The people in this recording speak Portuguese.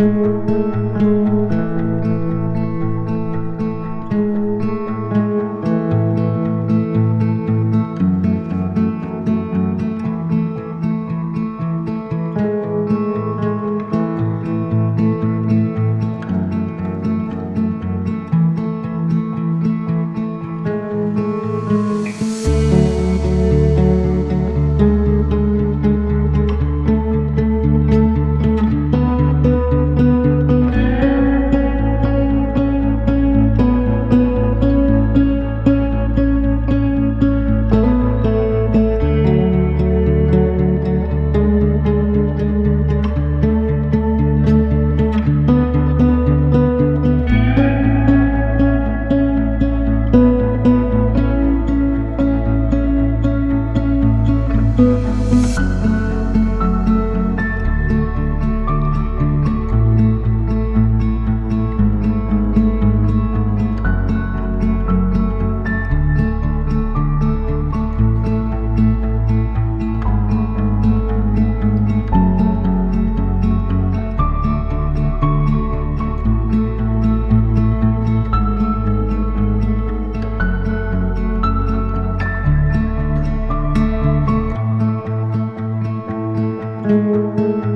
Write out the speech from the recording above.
Música Música